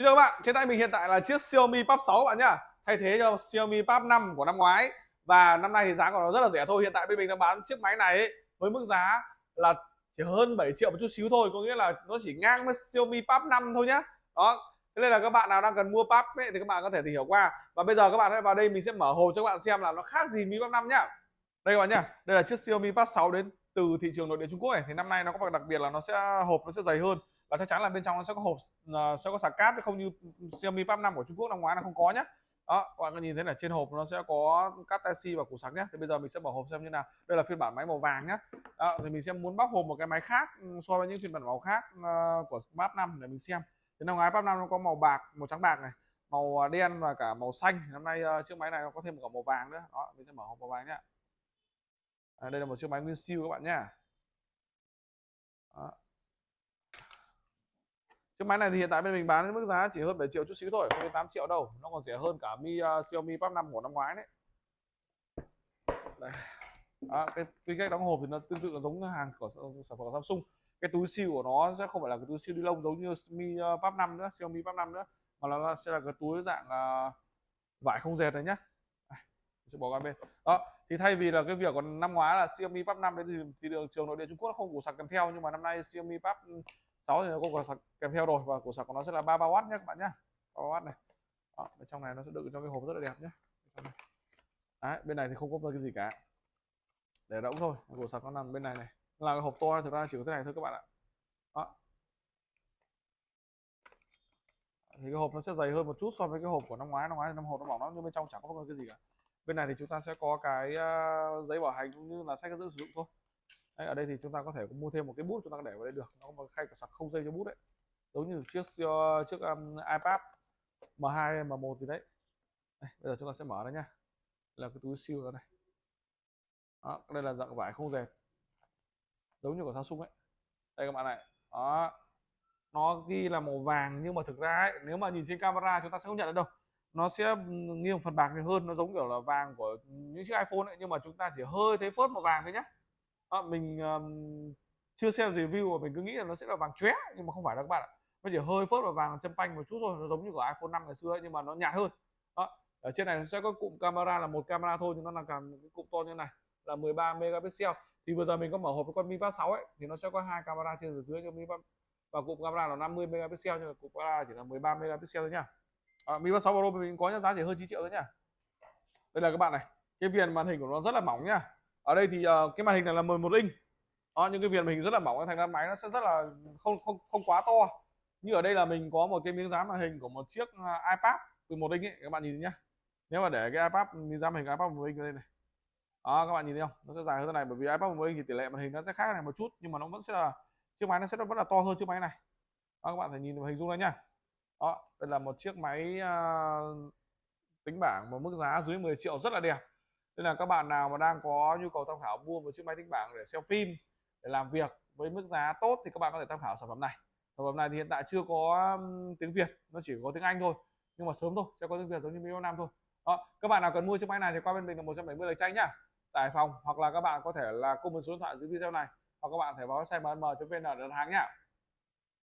Xin chào các bạn, trên tay mình hiện tại là chiếc Xiaomi Pop 6 các bạn nhá. Thay thế cho Xiaomi Pop 5 của năm ngoái. Và năm nay thì giá của nó rất là rẻ thôi. Hiện tại bên mình đang bán chiếc máy này ấy, với mức giá là chỉ hơn 7 triệu một chút xíu thôi. Có nghĩa là nó chỉ ngang với Xiaomi Pop 5 thôi nhá. Đó, thế nên là các bạn nào đang cần mua Pop ấy, thì các bạn có thể tìm hiểu qua. Và bây giờ các bạn hãy vào đây mình sẽ mở hộp cho các bạn xem là nó khác gì Mi Pop 5 nhá. Đây các bạn nhá, đây là chiếc Xiaomi Pop 6 đến từ thị trường nội địa Trung Quốc này. Thì năm nay nó có một đặc biệt là nó sẽ hộp nó sẽ dày hơn và chắc chắn là bên trong nó sẽ có hộp uh, sẽ có sạc cáp không như Xiaomi Pad 5 của Trung Quốc năm ngoái là không có nhé đó các bạn có nhìn thấy là trên hộp nó sẽ có cáp tai C và củ sạc nhé thì bây giờ mình sẽ mở hộp xem như nào. Đây là phiên bản máy màu vàng nhé đó, thì mình sẽ muốn bóc hộp một cái máy khác ừ, so với những phiên bản màu khác uh, của Pad 5 để mình xem. Thì năm ngoái Pad 5 nó có màu bạc màu trắng bạc này màu ờ, đen và cả màu xanh. Năm nay uh, chiếc máy này nó có thêm một cả màu vàng nữa. Đó mình sẽ mở hộp màu vàng nhé à, đây là một chiếc máy nguyên siêu các bạn nhé đó. Chiếc máy này thì hiện tại bên mình bán với mức giá chỉ hơn 7 triệu chút xíu thôi, không đến 8 triệu đâu. Nó còn rẻ hơn cả Mi uh, Xiaomi Pad 5 của năm ngoái đấy. Đây. À, cái cái cách đóng hộp thì nó tương tự giống hàng của sản phẩm của Samsung. Cái túi siêu của nó sẽ không phải là cái túi siêu ni lông giống như Mi uh, Pad 5 nữa, Xiaomi Pad 5 nữa, mà nó sẽ là cái túi dạng uh, vải không dệt này nhá. sẽ bỏ qua bên. Đó, thì thay vì là cái việc còn năm ngoái là Xiaomi Pad 5 đấy thì, thì đường trường nội địa Trung Quốc nó không củ sạc kèm theo nhưng mà năm nay Xiaomi Pad 6 thì nó có củ sạc kèm theo rồi. Và củ sạc của nó sẽ là 33W nhé các bạn nhé. 33W này. Đó, bên trong này nó sẽ đựng trong cái hộp rất là đẹp nhé. Đấy, bên này thì không có cái gì cả. Để rỗng thôi. Củ sạc nó nằm bên này này. Là cái hộp to thực ra chỉ có thế này thôi các bạn ạ. Đó. thì cái hộp nó sẽ dày hơn một chút so với cái hộp của năm ngoái. Năm ngoái năm hộp nó mỏng lắm nhưng bên trong chẳng có cái gì cả. Bên này thì chúng ta sẽ có cái uh, giấy bảo hành cũng như là sách hướng sử dụng thôi đấy, ở đây thì chúng ta có thể mua thêm một cái bút chúng ta để vào đây được. Nó có một khay sạc không dây cho bút đấy. Giống như chiếc ờ, chiếc um, iPad M2 M1 gì đấy. Đây, bây giờ chúng ta sẽ mở nó nhá. Là cái túi siêu ra này đó, đây là dạng vải không dệt giống như của Samsung ấy. Đây các bạn này. Đó. Nó ghi là màu vàng nhưng mà thực ra ấy, nếu mà nhìn trên camera chúng ta sẽ không nhận được đâu. Nó sẽ ừ, nghiêng phần bạc nhiều hơn. Nó giống kiểu là vàng của những chiếc iPhone ấy nhưng mà chúng ta chỉ hơi thấy phớt màu vàng thôi nhé à, mình um, chưa xem review mà mình cứ nghĩ là nó sẽ là vàng chóe nhưng mà không phải đâu các bạn ạ nó chỉ hơi phớt vào vàng châm panh một chút thôi nó giống như của iPhone 5 ngày xưa ấy, nhưng mà nó nhạt hơn đó. ở trên này sẽ có cụm camera là một camera thôi nhưng nó là cả cái cụm to như này là 13 megapixel thì vừa giờ mình có mở hộp với con Mi Pad 6 ấy thì nó sẽ có hai camera trên và dưới cho Mi Pad và cụm camera là 50 megapixel nhưng mà cụm camera chỉ là 13 megapixel thôi nha. à, ờ, Mi Pad 6 Pro mình có giá chỉ hơn 9 triệu thôi nha. đây là các bạn này cái viền màn hình của nó rất là mỏng nha ở đây thì uh, cái màn hình này là 11 inch. Đó, những cái viền màn hình rất là mỏng thành ra máy nó sẽ rất là không không không quá to. Như ở đây là mình có một cái miếng dán màn hình của một chiếc ờ, iPad iPad 11 inch ấy các bạn nhìn nhé nếu mà để cái iPad miếng dán màn hình iPad 11 inch ở đây này. Đó các bạn nhìn thấy không? Nó sẽ dài hơn thế này bởi vì iPad 11 inch thì tỷ lệ màn hình nó sẽ khác này một chút nhưng mà nó vẫn sẽ là chiếc máy nó sẽ vẫn là to hơn chiếc máy này. Đó, các bạn phải nhìn hình dung đây nhá. Đó đây là một chiếc máy uh, tính bảng một mức giá dưới 10 triệu rất là đẹp nên là các bạn nào mà đang có nhu cầu tham khảo mua một chiếc máy tính bảng để xem phim để làm việc với mức giá tốt thì các bạn có thể tham khảo sản phẩm này. Sản phẩm này thì hiện tại chưa có tiếng Việt nó chỉ có tiếng Anh thôi nhưng mà sớm thôi sẽ có tiếng Việt giống như video nam thôi. Đó, các bạn nào cần mua chiếc máy này thì qua bên mình là 170 lời tranh nhá. Tại phòng hoặc là các bạn có thể là comment số điện thoại dưới video này hoặc các bạn thể vào website mm.vn để đặt hàng nhá.